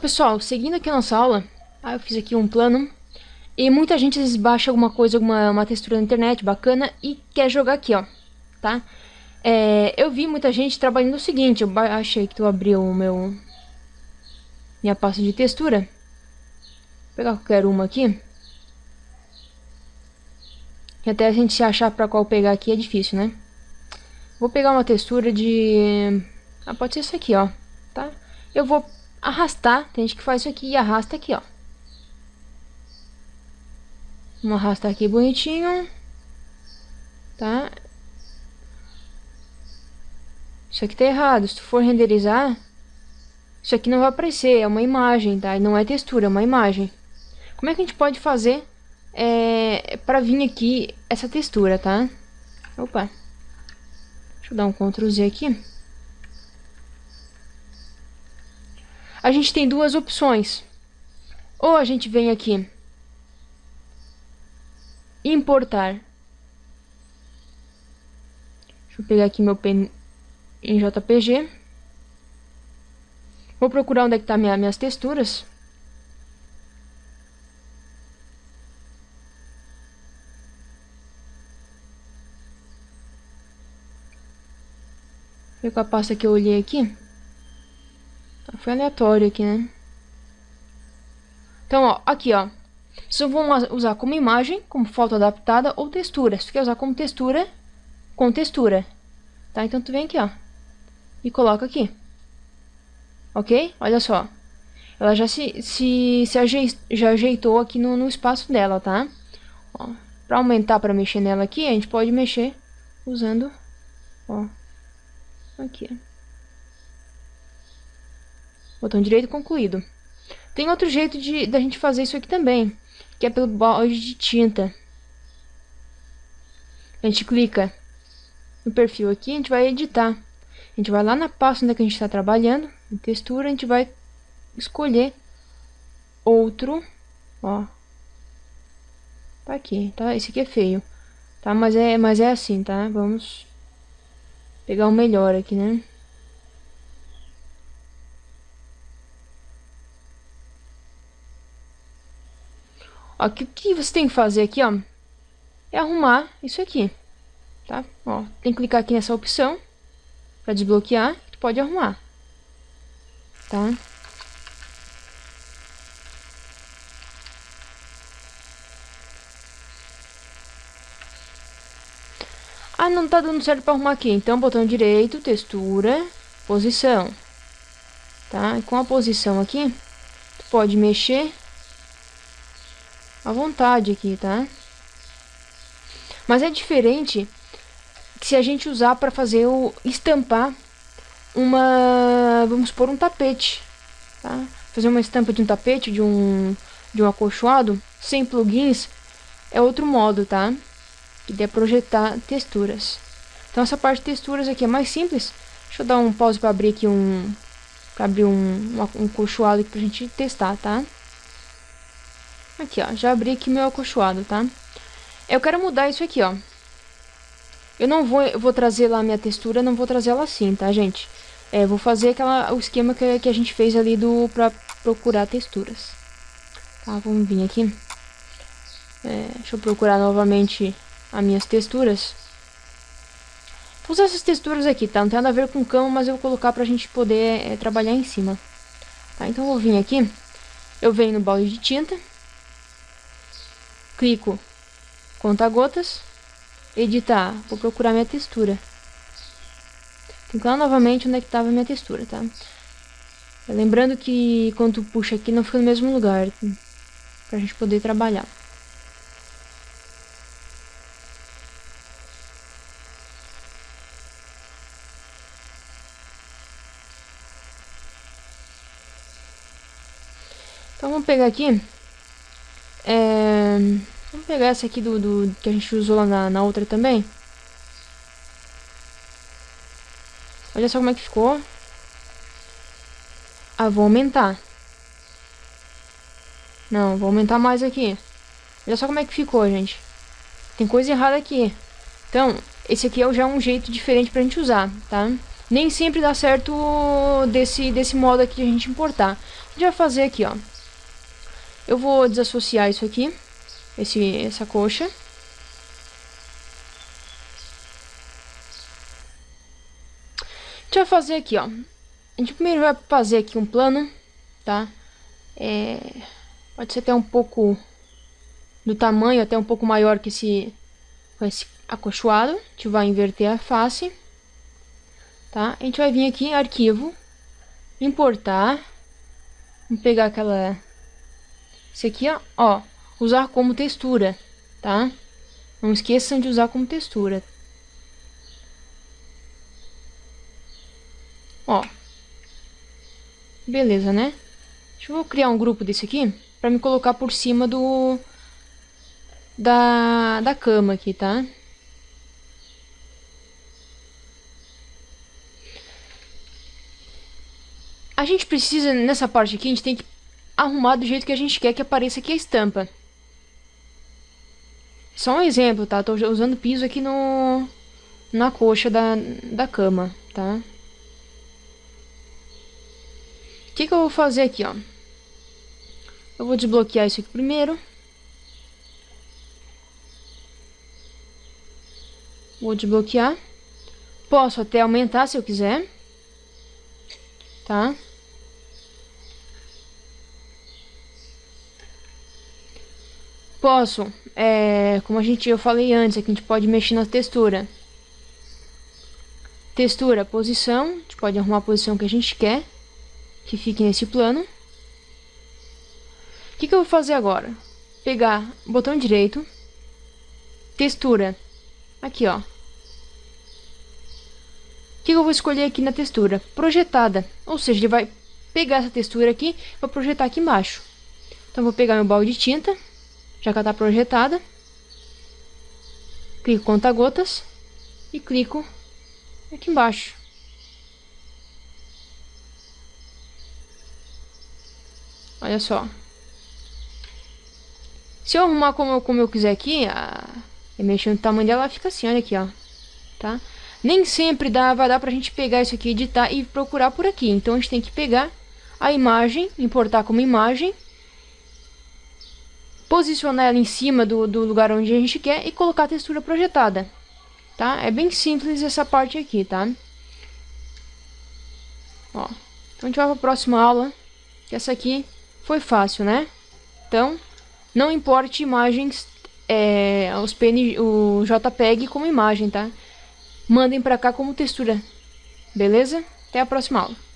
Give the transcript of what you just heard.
pessoal, seguindo aqui a nossa aula, ah, eu fiz aqui um plano, e muita gente às vezes baixa alguma coisa, alguma uma textura na internet bacana e quer jogar aqui, ó, tá? É, eu vi muita gente trabalhando o seguinte, eu achei que tu abriu o meu... minha pasta de textura. Vou pegar qualquer uma aqui. Que até a gente se achar pra qual pegar aqui é difícil, né? Vou pegar uma textura de... Ah, pode ser isso aqui, ó, tá? Eu vou arrastar, tem gente que faz isso aqui e arrasta aqui, ó. Vamos arrastar aqui bonitinho. Tá? Isso aqui tá errado. Se tu for renderizar, isso aqui não vai aparecer. É uma imagem, tá? E não é textura, é uma imagem. Como é que a gente pode fazer é, pra vir aqui essa textura, tá? Opa. Deixa eu dar um Ctrl Z aqui. A gente tem duas opções. Ou a gente vem aqui importar. Deixa eu pegar aqui meu pen em JPG. Vou procurar onde é que tá minha, minhas texturas. Ver com a pasta que eu olhei aqui. Foi aleatório aqui, né? Então, ó, aqui, ó. Vocês vão usar como imagem, como foto adaptada ou textura. Se tu quer usar como textura, com textura. Tá? Então tu vem aqui, ó. E coloca aqui. Ok? Olha só. Ela já se, se, se aje, já ajeitou aqui no, no espaço dela, tá? Ó, pra aumentar, pra mexer nela aqui, a gente pode mexer usando, ó, aqui. Botão direito concluído. Tem outro jeito de da gente fazer isso aqui também que é pelo balde de tinta. A gente clica no perfil aqui, a gente vai editar. A gente vai lá na pasta onde a gente está trabalhando, em textura, a gente vai escolher outro, ó. Tá aqui, tá? Esse aqui é feio, tá? Mas é, mas é assim, tá? Vamos pegar o melhor aqui, né? Ó, o que, que você tem que fazer aqui, ó, é arrumar isso aqui, tá? Ó, tem que clicar aqui nessa opção para desbloquear, tu pode arrumar, tá? Ah, não tá dando certo para arrumar aqui. Então, botão direito, textura, posição. Tá? E com a posição aqui, tu pode mexer à vontade aqui, tá? Mas é diferente se a gente usar para fazer o estampar uma, vamos por um tapete, tá? Fazer uma estampa de um tapete, de um de um acolchoado, sem plugins, é outro modo, tá? Que é projetar texturas. Então essa parte de texturas aqui é mais simples. Deixa eu dar um pause para abrir aqui um abrir um, um, um acolchoado aqui pra gente testar, tá? Aqui, ó. Já abri aqui meu acolchoado, tá? Eu quero mudar isso aqui, ó. Eu não vou, eu vou trazer lá a minha textura, não vou trazer ela assim, tá, gente? É, vou fazer aquela, o esquema que, que a gente fez ali do, pra procurar texturas. Tá, vamos vir aqui. É, deixa eu procurar novamente as minhas texturas. Vou usar essas texturas aqui, tá? Não tem nada a ver com cama, mas eu vou colocar pra gente poder é, trabalhar em cima. Tá, então eu vou vir aqui. Eu venho no balde de tinta clico conta-gotas, editar, vou procurar minha textura. Tem que lá novamente onde é que estava minha textura, tá? Lembrando que quando puxa aqui não fica no mesmo lugar, pra gente poder trabalhar. Então vamos pegar aqui é... Vamos pegar essa aqui do, do, que a gente usou lá na, na outra também. Olha só como é que ficou. Ah, vou aumentar. Não, vou aumentar mais aqui. Olha só como é que ficou, gente. Tem coisa errada aqui. Então, esse aqui é já um jeito diferente pra gente usar, tá? Nem sempre dá certo desse, desse modo aqui de a gente importar. A gente vai fazer aqui, ó. Eu vou desassociar isso aqui, esse, essa coxa. A gente vai fazer aqui, ó. A gente primeiro vai fazer aqui um plano, tá? É, pode ser até um pouco do tamanho, até um pouco maior que esse, esse acolchoado. A gente vai inverter a face, tá? A gente vai vir aqui em arquivo, importar. Vamos pegar aquela... Esse aqui, ó, ó, usar como textura, tá? Não esqueçam de usar como textura. Ó. Beleza, né? Deixa eu criar um grupo desse aqui pra me colocar por cima do... Da, da cama aqui, tá? A gente precisa, nessa parte aqui, a gente tem que arrumar do jeito que a gente quer que apareça aqui a estampa. Só um exemplo, tá? Tô usando piso aqui no... Na coxa da, da cama, tá? O que que eu vou fazer aqui, ó? Eu vou desbloquear isso aqui primeiro. Vou desbloquear. Posso até aumentar se eu quiser. Tá? Posso, é, como a gente, eu falei antes, aqui a gente pode mexer na textura. Textura, posição, a gente pode arrumar a posição que a gente quer, que fique nesse plano. O que, que eu vou fazer agora? Pegar botão direito, textura, aqui ó. O que, que eu vou escolher aqui na textura? Projetada, ou seja, ele vai pegar essa textura aqui e vai projetar aqui embaixo. Então, vou pegar meu balde de tinta já que ela está projetada. Clico conta gotas e clico aqui embaixo. Olha só. Se eu arrumar como eu, como eu quiser aqui, a, e mexer no tamanho dela, ela fica assim, olha aqui, ó. Tá? Nem sempre dá, vai dar pra gente pegar isso aqui, editar e procurar por aqui. Então a gente tem que pegar a imagem, importar como imagem posicionar ela em cima do, do lugar onde a gente quer e colocar a textura projetada, tá? É bem simples essa parte aqui, tá? Ó, então a gente vai para a próxima aula, que essa aqui foi fácil, né? Então, não importe imagens, é, os PN, o JPEG como imagem, tá? Mandem para cá como textura, beleza? Até a próxima aula.